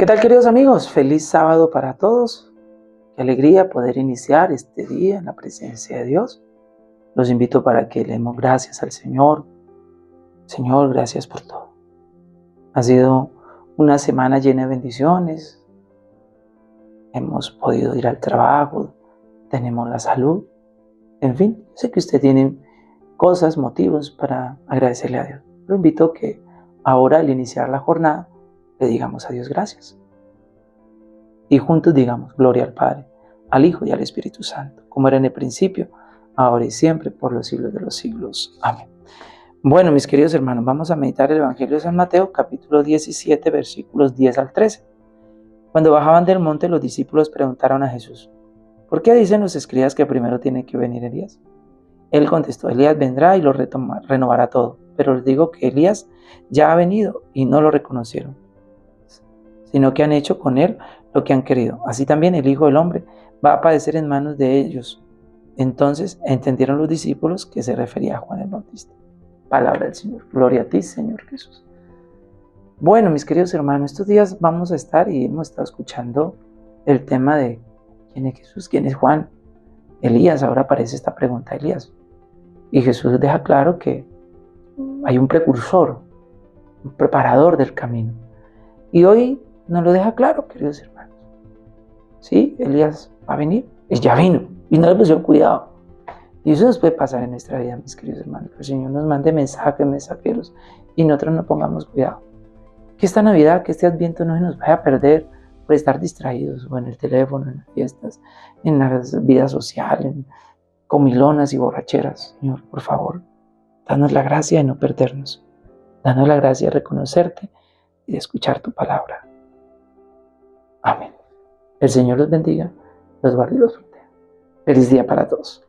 ¿Qué tal queridos amigos? Feliz sábado para todos. Qué alegría poder iniciar este día en la presencia de Dios. Los invito para que le demos gracias al Señor. Señor, gracias por todo. Ha sido una semana llena de bendiciones. Hemos podido ir al trabajo, tenemos la salud. En fin, sé que usted tiene cosas, motivos para agradecerle a Dios. Lo invito que ahora al iniciar la jornada le digamos a Dios gracias. Y juntos digamos gloria al Padre, al Hijo y al Espíritu Santo, como era en el principio, ahora y siempre, por los siglos de los siglos. Amén. Bueno, mis queridos hermanos, vamos a meditar el Evangelio de San Mateo, capítulo 17, versículos 10 al 13. Cuando bajaban del monte, los discípulos preguntaron a Jesús, ¿por qué dicen los escribas que primero tiene que venir Elías? Él contestó, Elías vendrá y lo renovará todo, pero les digo que Elías ya ha venido y no lo reconocieron sino que han hecho con él lo que han querido. Así también el Hijo del Hombre va a padecer en manos de ellos. Entonces entendieron los discípulos que se refería a Juan el Bautista. Palabra del Señor. Gloria a ti, Señor Jesús. Bueno, mis queridos hermanos, estos días vamos a estar y hemos estado escuchando el tema de quién es Jesús, quién es Juan. Elías, ahora aparece esta pregunta, Elías. Y Jesús deja claro que hay un precursor, un preparador del camino. Y hoy nos lo deja claro, queridos hermanos. Sí, Elías va a venir, y ya vino, y no le pusieron cuidado. Y eso nos puede pasar en nuestra vida, mis queridos hermanos. Que el Señor nos mande mensajes, mensajeros, y nosotros no pongamos cuidado. Que esta Navidad, que este Adviento no se nos vaya a perder por estar distraídos, o en el teléfono, en las fiestas, en las vidas sociales, en comilonas y borracheras. Señor, por favor, danos la gracia de no perdernos. Danos la gracia de reconocerte y de escuchar tu palabra. Amén. El Señor los bendiga, los guarde y los proteja. Feliz día para todos.